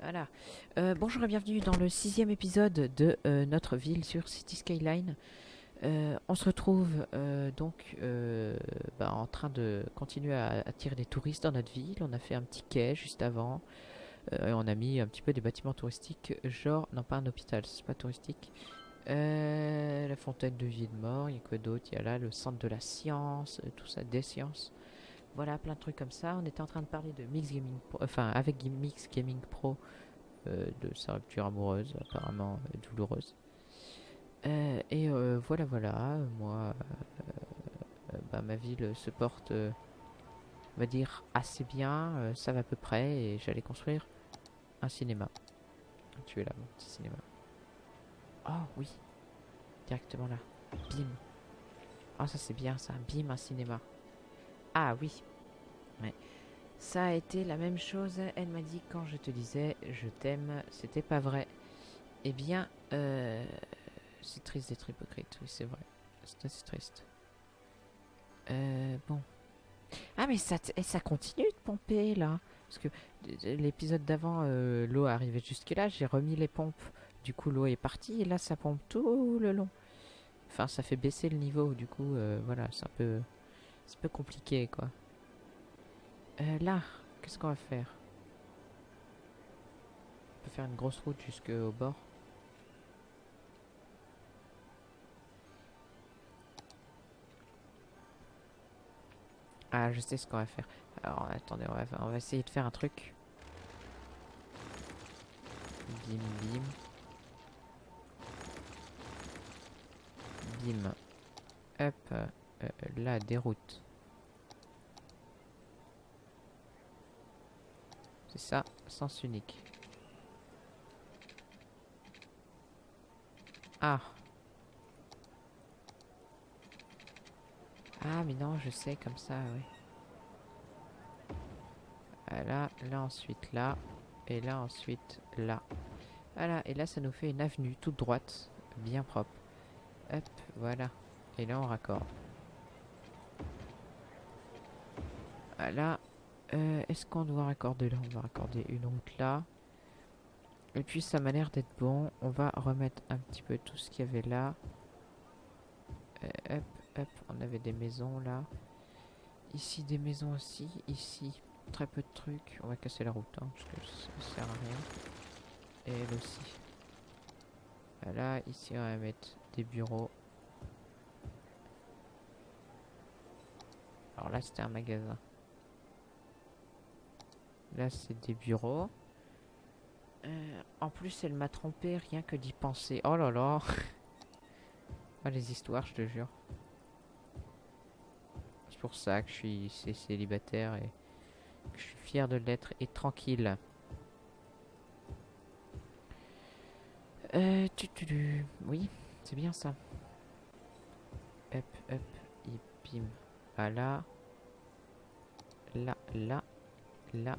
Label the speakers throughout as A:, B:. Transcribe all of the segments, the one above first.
A: Voilà. Euh, bonjour et bienvenue dans le sixième épisode de euh, notre ville sur City Skyline. Euh, on se retrouve donc bah, en train de continuer à attirer des touristes dans notre ville. On a fait un petit quai juste avant. Et on a mis un petit peu des bâtiments touristiques, genre, non pas un hôpital, c'est pas touristique. La fontaine de vie de mort, il y a quoi d'autre? Il y a là le centre de la science, tout ça, des sciences. Voilà, plein de trucs comme ça. On était en train de parler de Mix Gaming Pro, enfin avec Mix Gaming Pro, euh, de sa rupture amoureuse, apparemment euh, douloureuse. Euh, et voilà, voilà, moi, bah, ma ville se porte, on va dire, assez bien, ça va à peu près, et j'allais construire un cinéma. Tu es là, mon petit cinéma. Oh oui, directement là, bim. Ah ça c'est bien ça, bim, un cinéma. Ah oui. Ça a été la même chose, elle m'a dit quand je te disais je t'aime, c'était pas vrai. Eh bien, euh, c'est triste d'être hypocrite, oui c'est vrai. C'est assez triste. Euh, bon. Ah mais ça, et ça continue de pomper là. Parce que l'épisode d'avant, euh, l'eau arrivait jusque là, j'ai remis les pompes. Du coup l'eau est partie et là ça pompe tout le long. Enfin ça fait baisser le niveau, du coup voilà, c'est un peu... C'est un peu compliqué quoi. Euh, là, qu'est-ce qu'on va faire? On peut faire une grosse route jusqu'au bord. Ah, je sais ce qu'on va faire. Alors, attendez, on va, on va essayer de faire un truc. Bim, bim. Bim. Hop. euh, euh, là, des routes. Ça, sens unique. Ah. Ah, mais non, je sais, comme ça, oui. Voilà, là ensuite là, et là ensuite là. Voilà, et là ça nous fait une avenue toute droite, bien propre. Hop, voilà. Et là on raccorde. Voilà. Euh, Est-ce qu'on doit raccorder là? On va raccorder une route là. Et puis ça m'a l'air d'être bon. On va remettre un petit peu tout ce qu'il y avait là. Euh, hop, hop, on avait des maisons là. Ici des maisons aussi. Ici très peu de trucs. On va casser la route hein, parce que ça sert à rien. Et elle aussi. Voilà, ici on va mettre des bureaux. Alors là c'était un magasin. Là c'est des bureaux. Euh, en plus elle m'a trompé rien que d'y penser. Oh là là. ah les histoires je te jure. C'est pour ça que je suis célibataire et que je suis fier de l'être et tranquille. Euh, tu, tu, tu. Oui, c'est bien ça. Hop, hop, et bim. Voilà. Là, là, là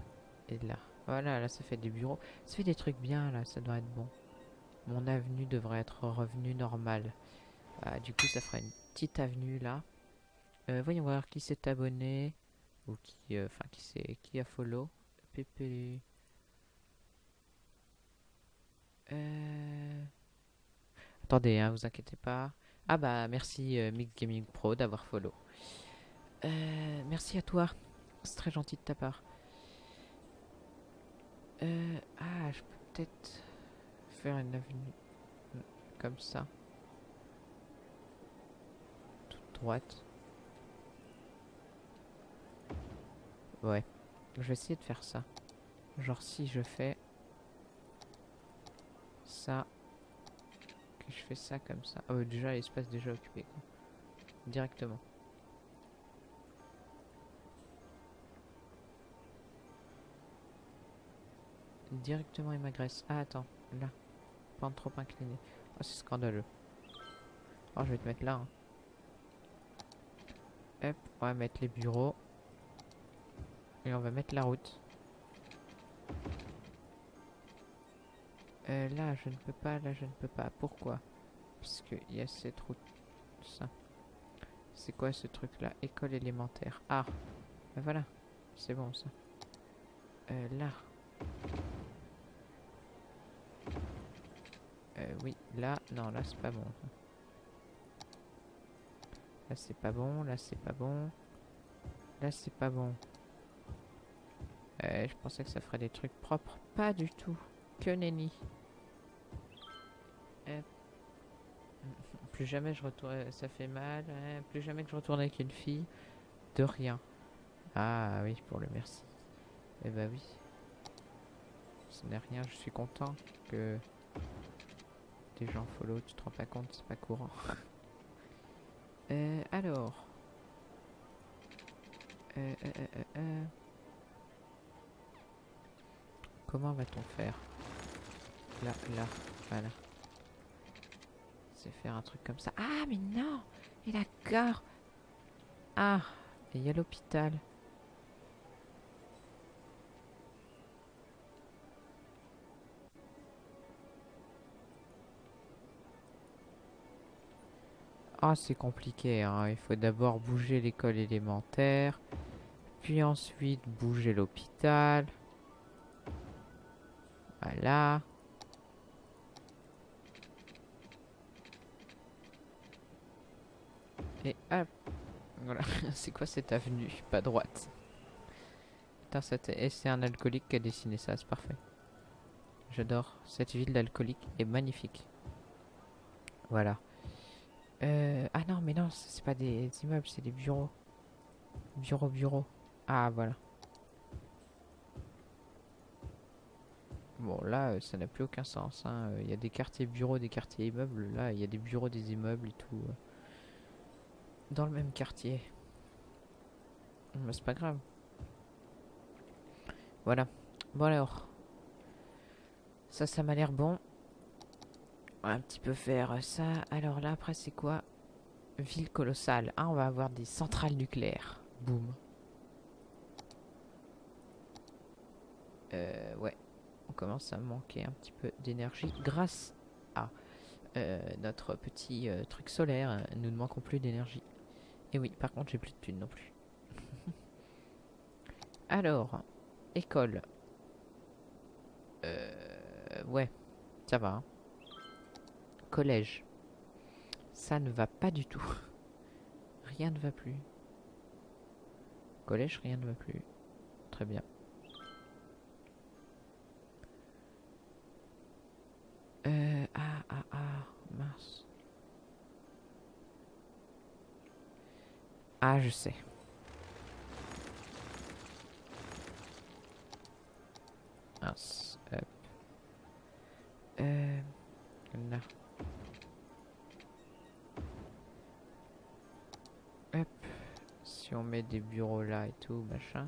A: et là. Voilà, là ça fait des bureaux. Ça fait des trucs bien là, ça doit être bon. Mon avenue devrait être revenue normale. Ah, du coup, ça fera une petite avenue là. Euh, voyons voir qui s'est abonné ou qui, euh, enfin qui qui a follow. PP. Euh... Attendez, hein, vous inquiétez pas. Ah bah merci Mix Gaming Pro d'avoir follow. Merci à toi, c'est très gentil de ta part. Euh, ah, je peux peut-être faire une avenue mm, comme ça, toute droite. Ouais, je vais essayer de faire ça. Genre si je fais ça, que je fais ça comme ça. Ah ouais, déjà l'espace déjà occupé. Directement. Directement il m'agresse. Ah attends, là. Pas trop incliné. Oh c'est scandaleux. Oh je vais te mettre là. hein. Hop, on va mettre les bureaux. Et on va mettre la route. Euh, là, je ne peux pas, là, je ne peux pas. Pourquoi? Parce qu'il y a cette route. Ça. C'est quoi ce truc-là? École élémentaire. Ah Ben voilà. C'est bon, ça. Euh, là. Oui, là, non, là c'est pas bon. Là c'est pas bon, là c'est pas bon. Là c'est pas bon. Euh, je pensais que ça ferait des trucs propres. Pas du tout. Que nenni. Hop. Plus jamais je retourne. Ça fait mal. hein. Plus jamais que je retourne avec une fille. De rien. Ah oui, pour le merci. Eh bah oui. Ce n'est rien, je suis content que des gens follow, tu te rends pas compte, c'est pas courant. Euh, alors. Euh, euh. Comment va-t-on faire? Là, là, voilà. C'est faire un truc comme ça. Ah, mais non Et d'accord Ah, et il y a l'hôpital. Ah, c'est compliqué, hein. Il faut d'abord bouger l'école élémentaire, puis ensuite bouger l'hôpital. Voilà. Et hop. Voilà. c'est quoi cette avenue? Pas droite. Putain, et c'est un alcoolique qui a dessiné ça, c'est parfait. J'adore. Cette ville d'alcoolique est magnifique. Voilà. Euh, ah non, mais non, c'est pas des immeubles, c'est des bureaux. Bureau, bureau. Ah, voilà. Bon, là, euh, ça n'a plus aucun sens. hein. Euh, Il y a des quartiers bureaux, des quartiers immeubles. Là, il y a des bureaux, des immeubles et tout. Dans le même quartier. Mais c'est pas grave. Voilà. Bon alors. Ça, ça m'a l'air bon. Va un petit peu faire ça. Alors là, après, c'est quoi? Ville colossale. Ah, on va avoir des centrales nucléaires. Boum. Euh, ouais. On commence à manquer un petit peu d'énergie grâce à euh, notre petit euh, truc solaire. Nous ne manquons plus d'énergie. Et oui, par contre, j'ai plus de thunes non plus. Alors, école. Euh, ouais, ça va. hein. Collège. Ça ne va pas du tout. Rien ne va plus. Collège, rien ne va plus. Très bien. Euh, ah, ah, ah, mince. Ah, je sais. Mince. Hop. Euh, là. On met des bureaux là et tout, machin.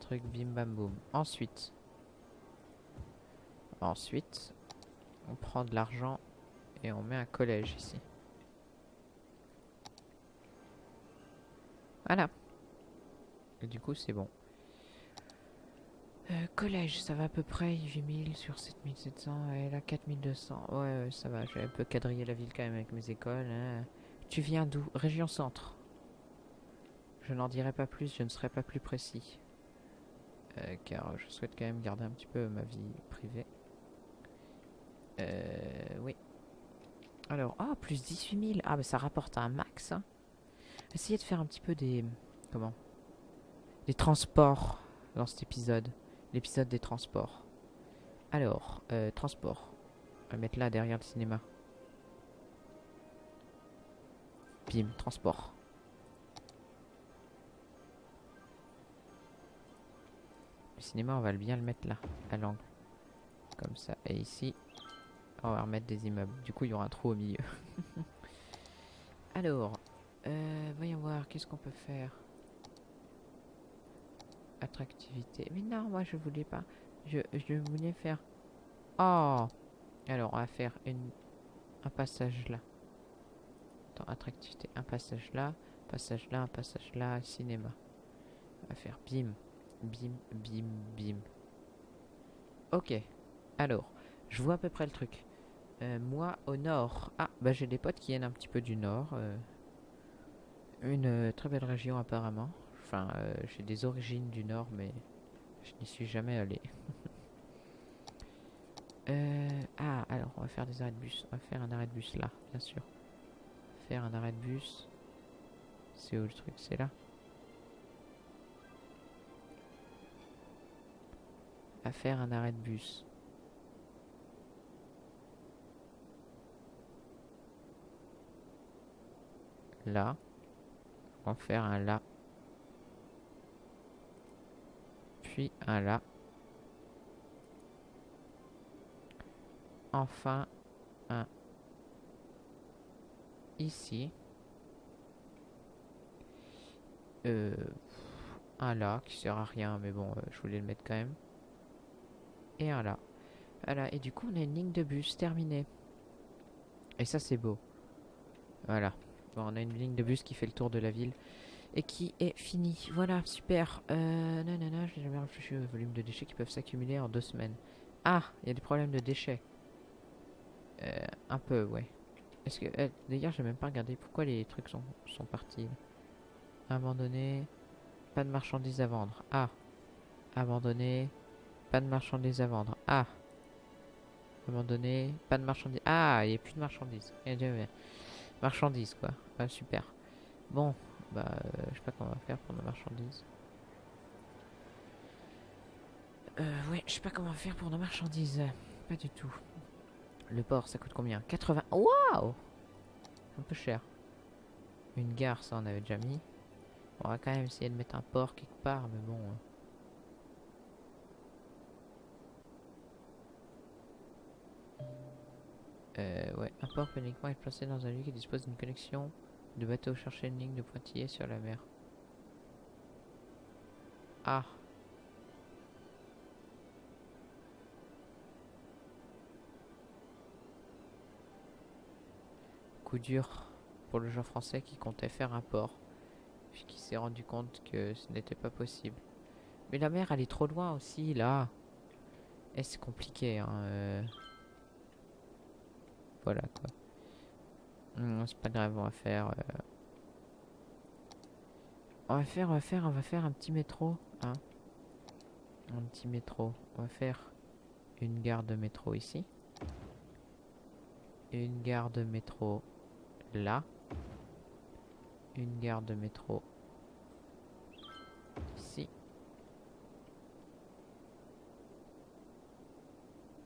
A: Truc bim bam boum. Ensuite. Ensuite. On prend de l'argent et on met un collège ici. Voilà. Du coup, c'est bon. Euh, collège, ça va à peu près 8000 sur 7700 et là 4200. Ouais, ouais, ça va, j'ai un peu quadrillé la ville quand même avec mes écoles. hein. Tu viens d'où? Région centre. Je n'en dirai pas plus, je ne serai pas plus précis. Euh, car je souhaite quand même garder un petit peu ma vie privée. Euh, oui. Alors, ah, plus 18 000. Ah, bah ça rapporte un max. hein. Essayez de faire un petit peu des... Comment? Des transports dans cet épisode. L'épisode des transports. Alors, euh, transport. On va mettre là derrière le cinéma. Bim, transport. Le cinéma, on va bien le mettre là, à l'angle. Comme ça. Et ici, on va remettre des immeubles. Du coup, il y aura un trou au milieu. Alors, euh, voyons voir, qu'est-ce qu'on peut faire? Attractivité. Mais non, moi je voulais pas. Je, je voulais faire. Oh Alors, on va faire une, un passage là. Attends, attractivité. Un passage là, passage là, un passage là, cinéma. On va faire bim, bim, bim, bim. Ok. Alors, je vois à peu près le truc. Euh, moi, au nord. Ah, bah j'ai des potes qui viennent un petit peu du nord. euh, une euh, très belle région apparemment. Enfin, j'ai des origines du nord, mais je n'y suis jamais allé. Ah, alors on va faire des arrêts de bus. On va faire un arrêt de bus là, bien sûr. Faire un arrêt de bus. C'est où le truc? C'est là Faire un arrêt de bus. Là. Va faire un là. Puis un là. Enfin un ici. Euh, un là qui sert à rien, mais bon, euh, je voulais le mettre quand même. Et un là. Voilà, et du coup, on a une ligne de bus terminée. Et ça, c'est beau. Voilà. Bon, on a une ligne de bus qui fait le tour de la ville et qui est finie. Voilà, super. Euh, nanana, j'ai jamais réfléchi au volume de déchets qui peuvent s'accumuler en deux semaines. Ah, il y a des problèmes de déchets. Euh, un peu, ouais. Est-ce que... euh, D'ailleurs, j'ai même pas regardé pourquoi les trucs sont, sont partis. Abandonné. Pas de marchandises à vendre. Ah. Abandonné. Pas de marchandises à vendre. Ah. Abandonné. Pas de marchandises. Ah, il n'y a plus de marchandises. Marchandises, quoi. Ah, super. Bon, bah, euh, je sais pas comment on va faire pour nos marchandises. Euh, ouais, je sais pas comment faire pour nos marchandises. Pas du tout. Le port, ça coûte combien? 80. Waouh Un peu cher. Une gare, ça on avait déjà mis. On va quand même essayer de mettre un port quelque part, mais bon. hein. Euh, ouais, un port peut uniquement être placé dans un lieu qui dispose d'une connexion de bateau chercher une ligne de pointillés sur la mer. Ah. Coup dur pour le joueur français qui comptait faire un port, puis qui s'est rendu compte que ce n'était pas possible. Mais la mer, elle est trop loin aussi, là. Et c'est compliqué, hein. euh? Voilà, quoi. Hum, c'est pas grave, on va faire... euh, On va faire, on va faire, on va faire un petit métro, hein. Un petit métro. On va faire une gare de métro ici. Une gare de métro là. Une gare de métro ici.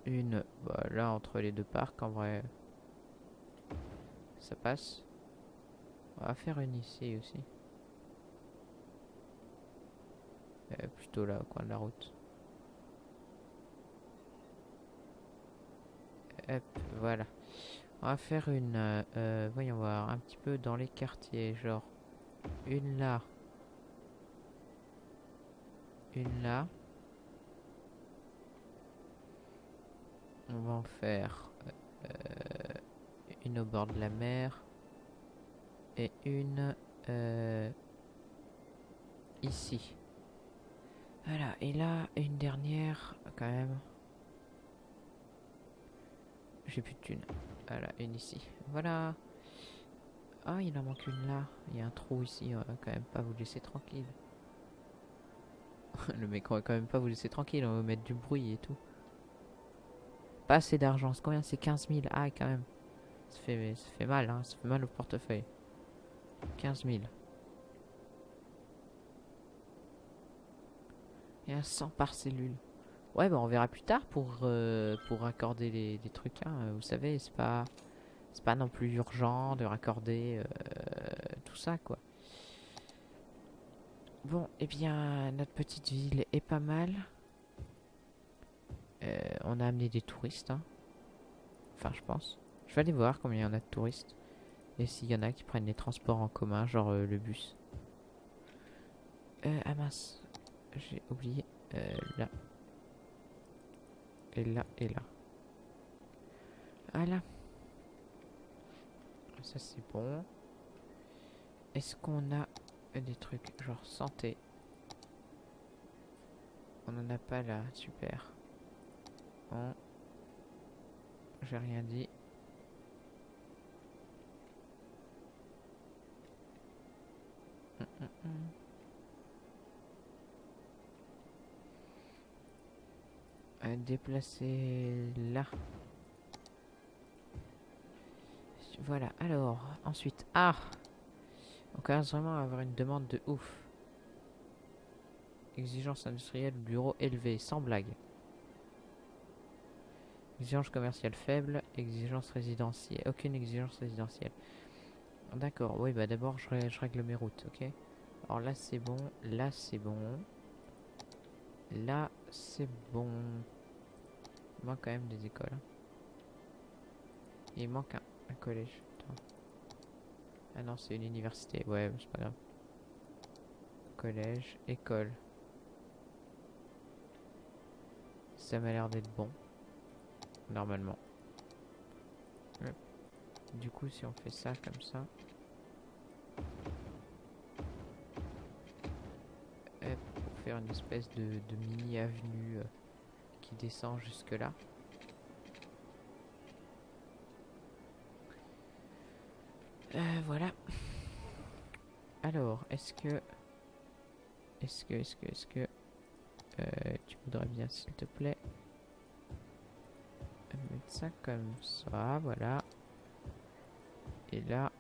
A: Une, bah, là entre les deux parcs en vrai. Ça passe. On va faire une ici aussi. Euh, plutôt là au coin de la route. Hop, voilà. On va faire une, euh, euh, voyons voir, un petit peu dans les quartiers, genre une là, une là. On va en faire une au bord de la mer et une euh, ici. Voilà, et là, une dernière, quand même. J'ai plus de thunes. Voilà, une ici. Voilà. Ah, il en manque une là. Il y a un trou ici. On va quand même pas vous laisser tranquille. Le mec, on va quand même pas vous laisser tranquille. On va mettre du bruit et tout. Pas assez d'argent. C'est combien? C'est 15 000. Ah, quand même. Ça fait, mal, hein. Ça fait mal au portefeuille. 15 000. Il y a 100 par cellule. Ouais, bah on verra plus tard pour, euh, pour raccorder les, trucs. Hein. Vous savez, c'est pas, pas non plus urgent de raccorder euh, tout ça, quoi. Bon, eh bien, notre petite ville est pas mal. Euh, on a amené des touristes. hein. Enfin, je pense. Je vais aller voir combien il y en a de touristes. Et s'il y en a qui prennent les transports en commun, genre euh, le bus. Euh, ah mince. J'ai oublié. Euh, là. Et là, et là. Voilà. Ça c'est bon. Est-ce qu'on a des trucs genre santé? On en a pas là, super. Bon. J'ai rien dit. Déplacer là. Voilà, alors, ensuite. Ah On commence vraiment à avoir une demande de ouf. Exigence industrielle, bureau élevé, sans blague. Exigence commerciale faible, exigence résidentielle. Aucune exigence résidentielle. D'accord, oui, bah d'abord je règle mes routes, ok Alors là c'est bon, là c'est bon. Là c'est bon. Il manque quand même des écoles. hein. Il manque un, un collège. Attends. Ah non, c'est une université. Ouais, c'est pas grave. Collège, école. Ça m'a l'air d'être bon. Normalement. Du coup, si on fait ça comme ça. Une espèce de, de mini avenue euh, qui descend jusque là. Euh, voilà. Alors, est-ce que... Est-ce que, est-ce que, est-ce que... euh, tu voudrais bien, s'il te plaît, mettre ça comme ça, voilà. Et là,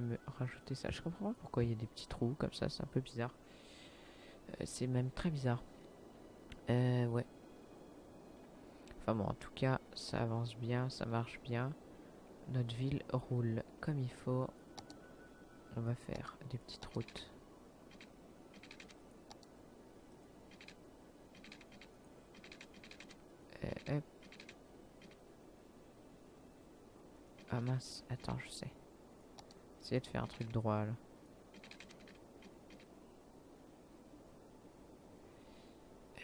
A: me rajouter ça. Je comprends pas pourquoi il y a des petits trous comme ça, c'est un peu bizarre. Euh, c'est même très bizarre. Euh, ouais. Enfin bon, en tout cas, ça avance bien, ça marche bien. Notre ville roule comme il faut. On va faire des petites routes. Euh, hop. Ah mince, attends, je sais. Essayez de faire un truc droit là.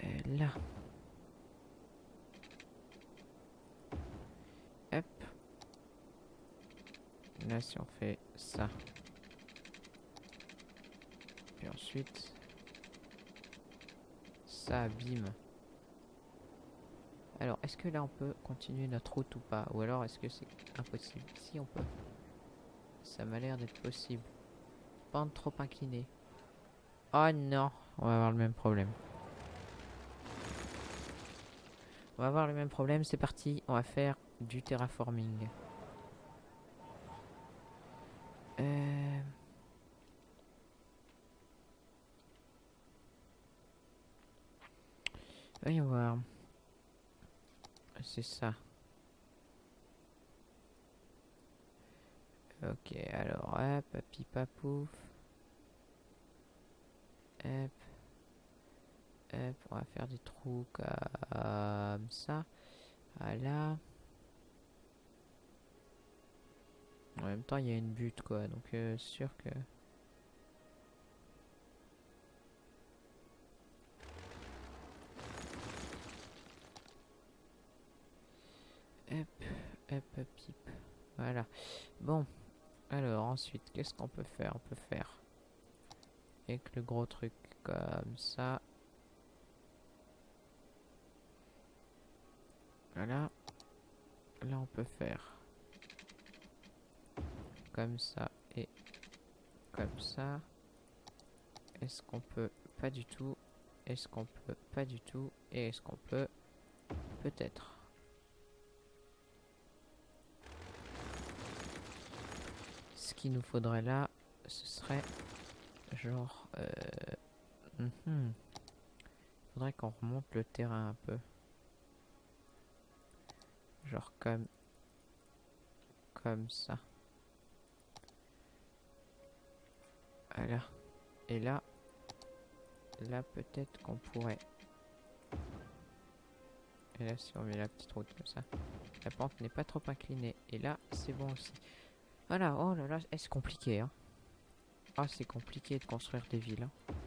A: Euh, là. Hop. Là, si on fait ça. Puis ensuite. Ça, bim. Alors, est-ce que là on peut continuer notre route ou pas? Ou alors est-ce que c'est impossible? Si on peut. Ça m'a l'air d'être possible. Pente trop inclinée. Oh non On va avoir le même problème. On va avoir le même problème, c'est parti. On va faire du terraforming. Euh... Voyons voir. C'est ça. Ok, alors, hop, papi papouf. Hop. Hop, on va faire des trous comme ça. Voilà. En même temps, il y a une butte, quoi. Donc, euh, sûr que... Hop, hop, hop, hip. Voilà. Bon. Alors, ensuite, qu'est-ce qu'on peut faire? On peut faire... Avec le gros truc comme ça. Voilà. Là, on peut faire... Comme ça et... Comme ça. Est-ce qu'on peut... Pas du tout? Est-ce qu'on peut... Pas du tout? Et est-ce qu'on peut... Peut-être? Ce qu'il nous faudrait là, ce serait genre... Euh, mhm. faudrait qu'on remonte le terrain un peu. Genre comme... Comme ça. Voilà. Et là... Là peut-être qu'on pourrait... Et là si on met la petite route comme ça. La pente n'est pas trop inclinée. Et là c'est bon aussi. Voilà, oh là là, c'est compliqué hein? Ah c'est compliqué de construire des villes. hein.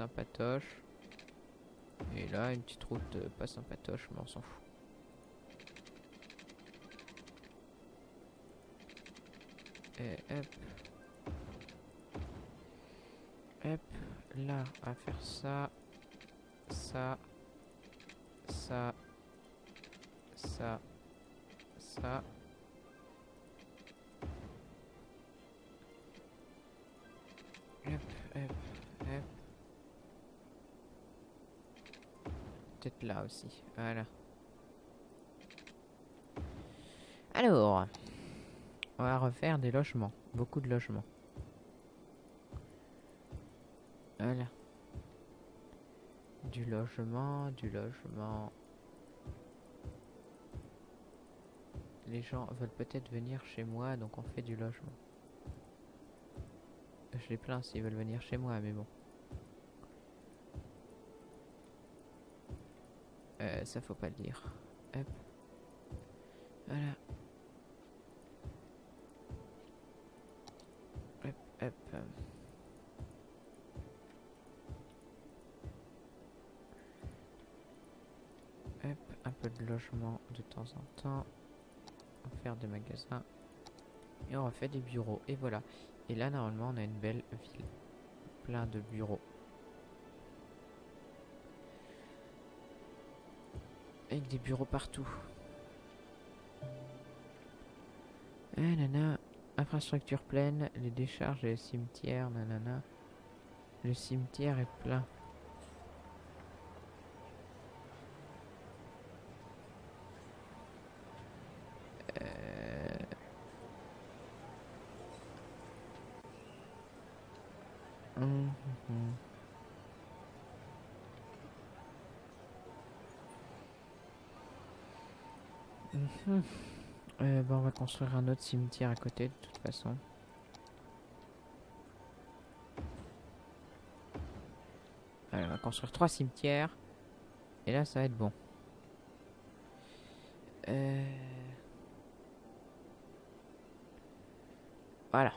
A: Sympatoche. Et là, une petite route euh, pas sympatoche, mais on s'en fout. Et hop. Hop, là, va faire ça, ça, ça, ça. Là aussi, voilà. Alors, on va refaire des logements, beaucoup de logements. Voilà. Du logement, du logement. Les gens veulent peut-être venir chez moi, donc on fait du logement. Je les plains s'ils veulent venir chez moi, mais bon. Euh, ça faut pas le dire. Hop. Voilà. Hop, hop. hop. Un peu de logement de temps en temps. On va faire des magasins. Et on refait des bureaux. Et voilà. Et là, normalement, on a une belle ville. Plein de bureaux. Avec des bureaux partout. Ah, nana. Infrastructure pleine. Les décharges et les cimetières. Nanana. Le cimetière est plein. On va construire un autre cimetière à côté de toute façon. Allez, on va construire trois cimetières. Et là, ça va être bon. Euh... Voilà.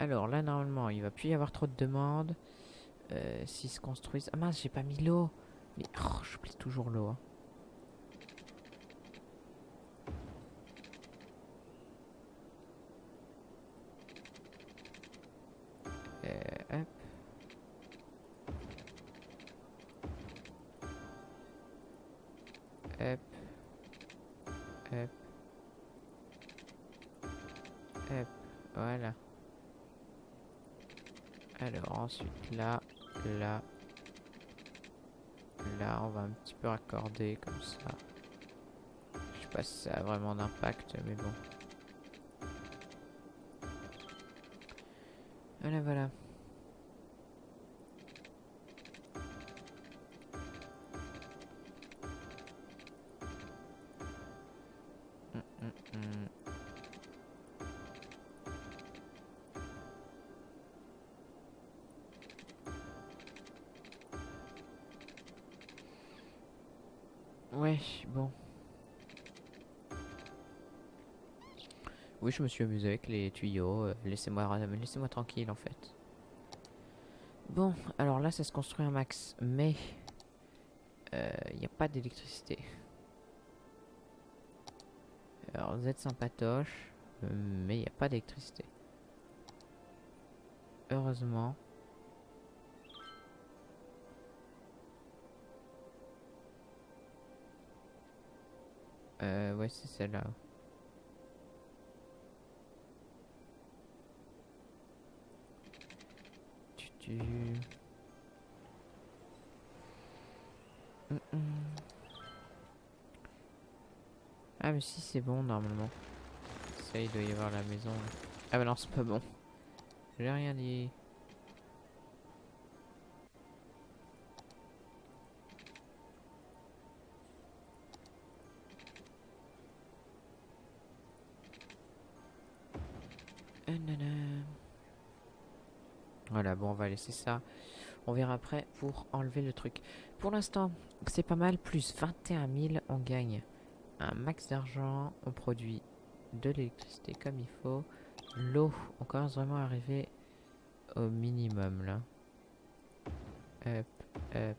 A: Alors là, normalement, il va plus y avoir trop de demandes. Euh, S'ils se construisent... Ah mince, j'ai pas mis l'eau. Mais oh, j'oublie toujours l'eau. hein. Alors ensuite là, là, là, on va un petit peu raccorder comme ça. Je sais pas si ça a vraiment d'impact, mais bon. Voilà, voilà. Oui, je me suis amusé avec les tuyaux. euh, Laissez-moi laissez-moi tranquille en fait. Bon, alors là, ça se construit un max, mais il n'y a pas d'électricité. Alors, vous êtes sympatoche, euh, mais il n'y a pas d'électricité. Heureusement. Euh, ouais, c'est celle-là. Hum, hum. Ah mais si c'est bon normalement. Ça il doit y avoir la maison. Ah bah non c'est pas bon. J'ai rien dit. Euh, nanana. Voilà, bon, on va laisser ça. On verra après pour enlever le truc. Pour l'instant, c'est pas mal. Plus 21 000, on gagne un max d'argent. On produit de l'électricité comme il faut. L'eau, on commence vraiment à arriver au minimum là. Hop, hop,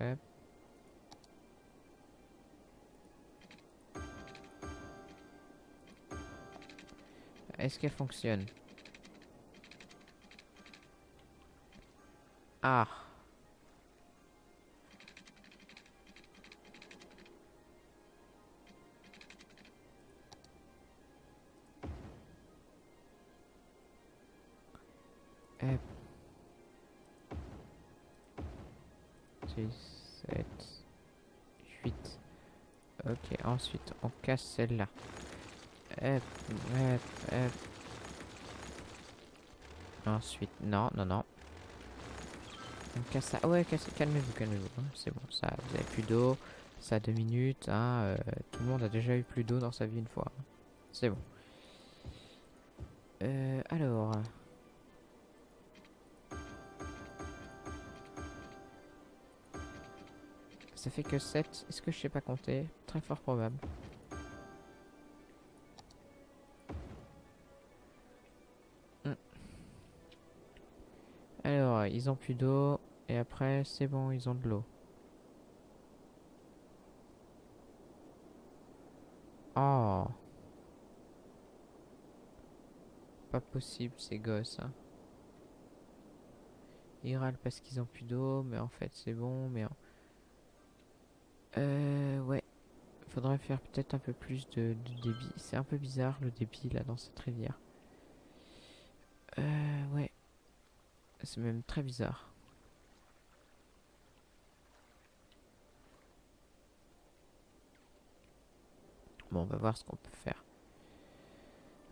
A: hop. Est-ce qu'elle fonctionne? Ah. Hop. 6, 7, 8. Ok, ensuite on casse celle-là. Ensuite, non, non, non. Casse ça. Ouais, calmez-vous, calmez-vous. hein, C'est bon, ça, vous avez plus d'eau. Ça a deux minutes. Hein, euh, tout le monde a déjà eu plus d'eau dans sa vie une fois. C'est bon. Euh, alors. Ça fait que 7. Est-ce que je sais pas compter? Très fort probable. Hmm. Alors, ils ont plus d'eau. Après, c'est bon, ils ont de l'eau. Oh. Pas possible, ces gosses. Hein. Ils râlent parce qu'ils ont plus d'eau, mais en fait, c'est bon, mais... Euh, ouais. Faudrait faire peut-être un peu plus de, de débit. C'est un peu bizarre, le débit, là, dans cette rivière. Euh, ouais. C'est même très bizarre. Bon, on va voir ce qu'on peut faire.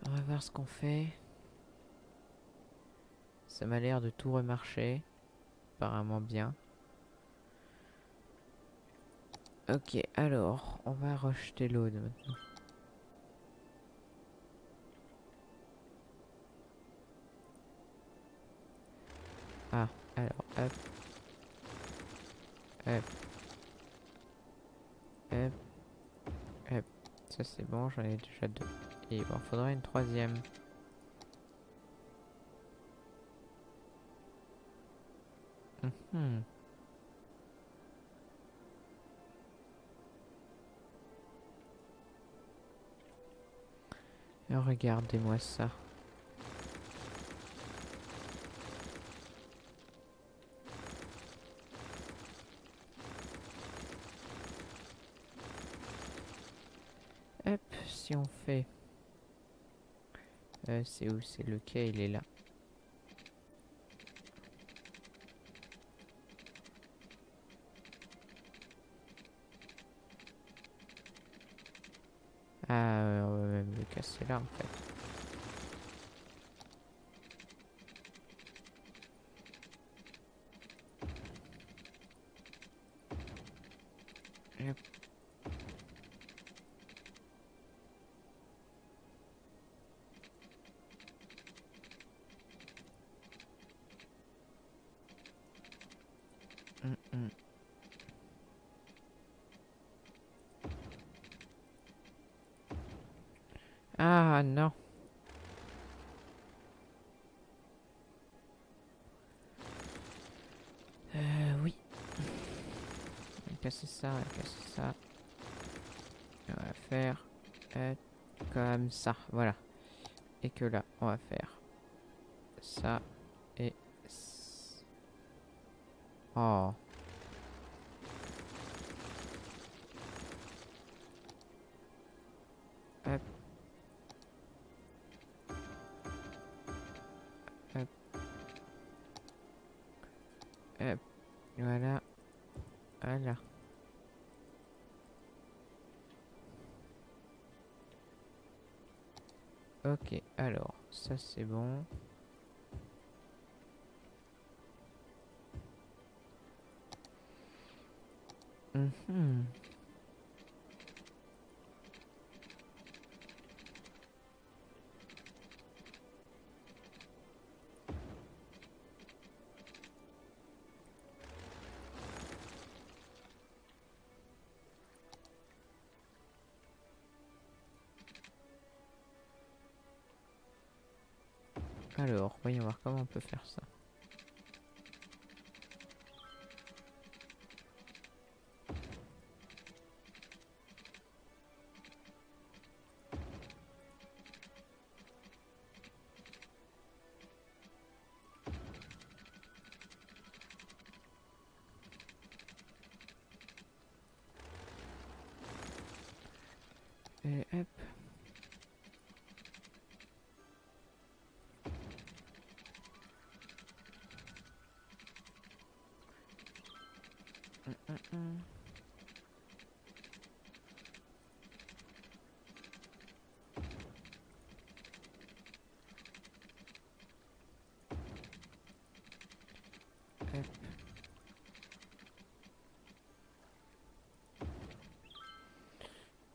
A: On va voir ce qu'on fait. Ça m'a l'air de tout remarcher. Apparemment bien. Ok, alors, on va rejeter l'eau de maintenant. Ah, alors. Hop. Hop. Hop. Ça c'est bon, j'en ai déjà deux. Et bon, faudrait une troisième. Mhm. Regardez-moi ça. Si on fait... Euh, c'est où? C'est le quai, il est là. Ah, euh, le casser là en fait. Hop. Mm, mm. Ah non. Euh, oui. On va casser ça, on va casser ça. Et on va faire comme ça, voilà. Et que là, on va faire ça et... Oh. Ça c'est bon. Alors, voyons voir comment on peut faire ça.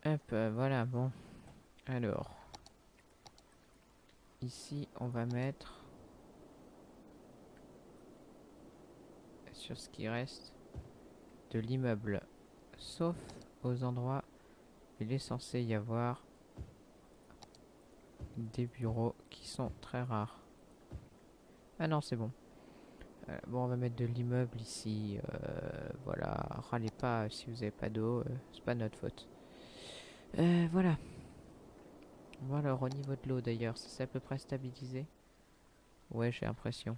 A: Hop, euh, voilà, bon. Alors. Ici, on va mettre... Sur ce qui reste de l'immeuble. Sauf aux endroits où il est censé y avoir des bureaux qui sont très rares. Ah non, c'est bon. Euh, bon, on va mettre de l'immeuble ici. euh, voilà, râlez pas si vous avez pas d'eau, c'est pas notre faute. Euh, voilà. Voilà, alors, au niveau de l'eau d'ailleurs, ça s'est à peu près stabilisé. Ouais, j'ai l'impression.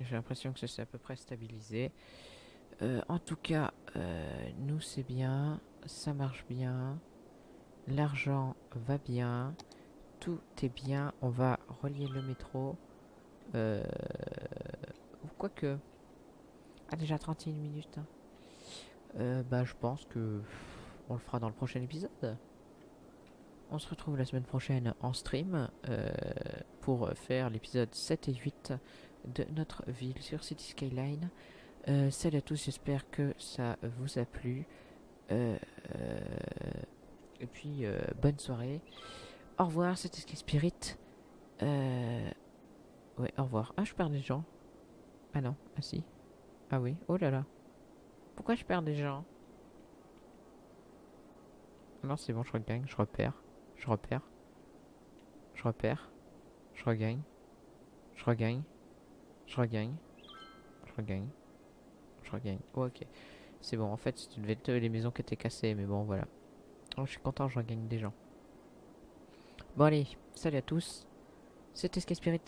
A: J'ai l'impression que ça s'est à peu près stabilisé. Euh, en tout cas, euh, nous c'est bien, ça marche bien, l'argent va bien, tout est bien. On va relier le métro. Euh, ou quoique. Ah, déjà 31 minutes. hein. Euh, bah, je pense que on le fera dans le prochain épisode. On se retrouve la semaine prochaine en stream euh, pour faire l'épisode 7 et 8 de notre ville sur City Skyline. Euh, salut à tous, j'espère que ça vous a plu. Euh, et puis, bonne soirée. Au revoir, c'était Sky Spirit. Ouais, au revoir. Ah, je perds des gens. Ah non, ah si. Ah oui, oh là là. Pourquoi je perds des gens? Non, c'est bon, je regagne, je repère. Je repère. Je repère. Je regagne. Je regagne. Je regagne. Je regagne. Je regagne. Oh, ok. C'est bon, en fait, tu devais être les maisons qui étaient cassées, mais bon, voilà. Oh, je suis content, je regagne des gens. Bon, allez, salut à tous. C'était Sky Spirit.